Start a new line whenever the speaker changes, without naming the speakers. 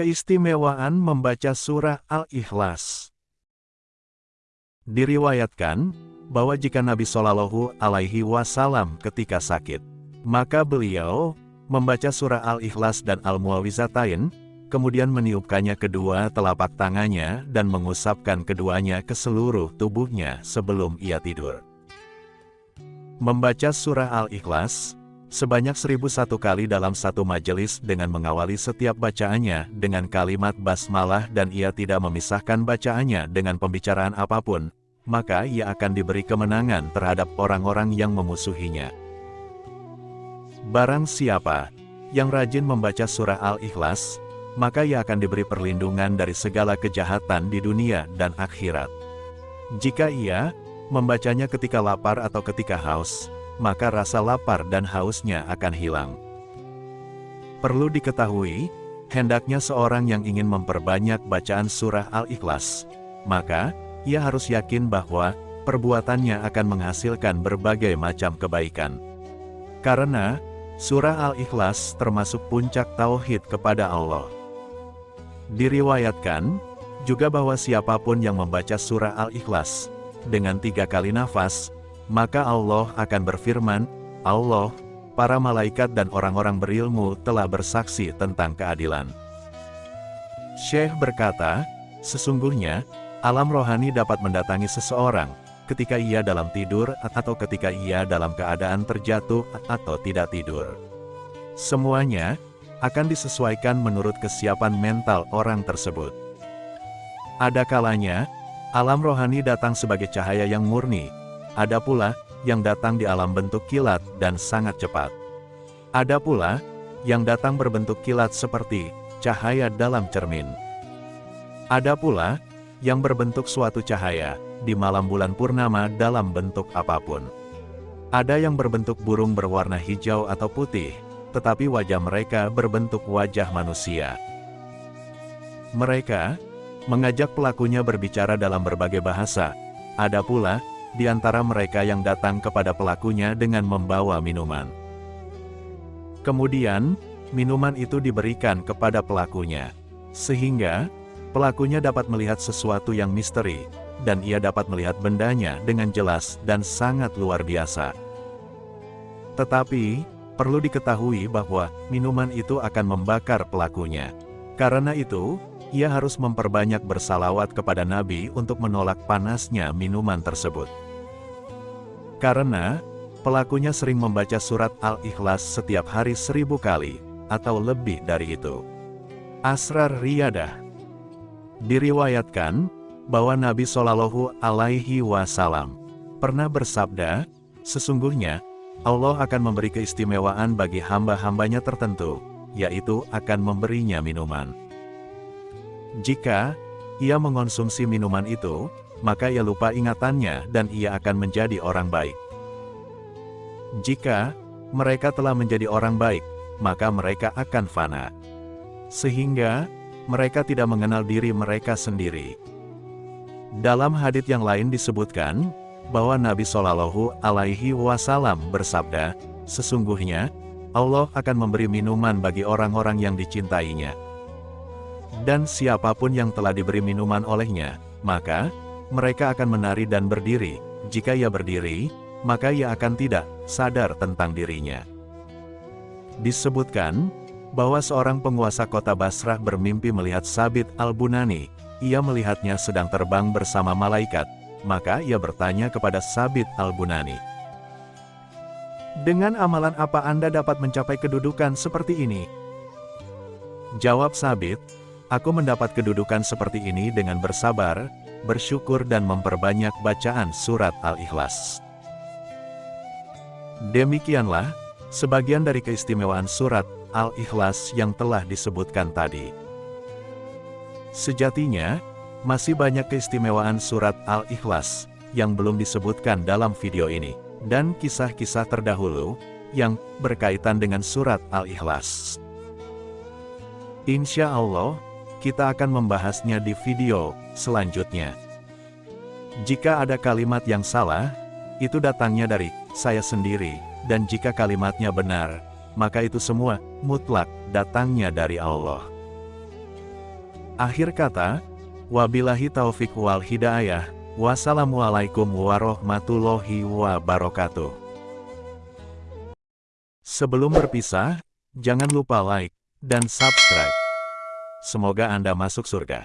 Keistimewaan membaca surah Al-Ikhlas Diriwayatkan, bahwa jika Nabi Shallallahu Alaihi Wasallam ketika sakit, maka beliau membaca surah Al-Ikhlas dan Al-Muawizatain, kemudian meniupkannya kedua telapak tangannya dan mengusapkan keduanya ke seluruh tubuhnya sebelum ia tidur. Membaca surah Al-Ikhlas, sebanyak seribu satu kali dalam satu majelis dengan mengawali setiap bacaannya dengan kalimat basmalah dan ia tidak memisahkan bacaannya dengan pembicaraan apa pun, maka ia akan diberi kemenangan terhadap orang-orang yang memusuhinya. Barang siapa yang rajin membaca surah Al-Ikhlas, maka ia akan diberi perlindungan dari segala kejahatan di dunia dan akhirat. Jika ia membacanya ketika lapar atau ketika haus, maka rasa lapar dan hausnya akan hilang. Perlu diketahui, hendaknya seorang yang ingin memperbanyak bacaan surah Al-Ikhlas, maka ia harus yakin bahwa perbuatannya akan menghasilkan berbagai macam kebaikan. Karena, surah Al-Ikhlas termasuk puncak tauhid kepada Allah. Diriwayatkan, juga bahwa siapa pun yang membaca surah Al-Ikhlas, dengan tiga kali nafas, maka Allah akan berfirman, Allah, para malaikat dan orang-orang berilmu telah bersaksi tentang keadilan. Syekh berkata, sesungguhnya, alam rohani dapat mendatangi seseorang, ketika ia dalam tidur atau ketika ia dalam keadaan terjatuh atau tidak tidur. Semuanya, akan disesuaikan menurut kesiapan mental orang tersebut. Ada kalanya, Alam rohani datang sebagai cahaya yang murni, ada pula yang datang di alam bentuk kilat dan sangat cepat. Ada pula yang datang berbentuk kilat seperti cahaya dalam cermin. Ada pula yang berbentuk suatu cahaya di malam bulan purnama dalam bentuk apa pun. Ada yang berbentuk burung berwarna hijau atau putih, tetapi wajah mereka berbentuk wajah manusia. Mereka mengajak pelakunya berbicara dalam berbagai bahasa. Ada pula, di antara mereka yang datang kepada pelakunya dengan membawa minuman. Kemudian, minuman itu diberikan kepada pelakunya. Sehingga, pelakunya dapat melihat sesuatu yang misteri, dan ia dapat melihat bendanya dengan jelas dan sangat luar biasa. Tetapi, perlu diketahui bahwa minuman itu akan membakar pelakunya. Karena itu, ia harus memperbanyak bersalawat kepada Nabi untuk menolak panasnya minuman tersebut. Karena, pelakunya sering membaca surat Al-Ikhlas setiap hari seribu kali, atau lebih dari itu. Asrar Riyadah Diriwayatkan, bahwa Nabi Shallallahu Alaihi Wasallam pernah bersabda, sesungguhnya, Allah akan memberi keistimewaan bagi hamba-hambanya tertentu, yaitu akan memberinya minuman. Jika ia mengonsumsi minuman itu, maka ia lupa ingatannya dan ia akan menjadi orang baik. Jika mereka telah menjadi orang baik, maka mereka akan fana. Sehingga, mereka tidak mengenal diri mereka sendiri. Dalam hadits yang lain disebutkan, bahwa Nabi Shallallahu Alaihi Wasallam bersabda, Sesungguhnya, Allah akan memberi minuman bagi orang-orang yang dicintainya. Dan siapa pun yang telah diberi minuman olehnya, maka mereka akan menari dan berdiri. Jika ia berdiri, maka ia akan tidak sadar tentang dirinya. Disebutkan bahwa seorang penguasa kota Basrah bermimpi melihat Sabit al-Bunani. Ia melihatnya sedang terbang bersama malaikat, maka ia bertanya kepada Sabit al-Bunani. Dengan amalan apa Anda dapat mencapai kedudukan seperti ini? Jawab Sabit, Aku mendapat kedudukan seperti ini dengan bersabar, bersyukur dan memperbanyak bacaan surat Al-Ikhlas. Demikianlah, sebagian dari keistimewaan surat Al-Ikhlas yang telah disebutkan tadi. Sejatinya, masih banyak keistimewaan surat Al-Ikhlas yang belum disebutkan dalam video ini, dan kisah-kisah terdahulu yang berkaitan dengan surat Al-Ikhlas. Insya Allah, kita akan membahasnya di video selanjutnya. Jika ada kalimat yang salah, itu datangnya dari saya sendiri, dan jika kalimatnya benar, maka itu semua mutlak datangnya dari Allah. Akhir kata, wabillahi taufik wal hidayah, wassalamualaikum warahmatullahi wabarakatuh. Sebelum berpisah, jangan lupa like dan subscribe. Semoga Anda masuk surga.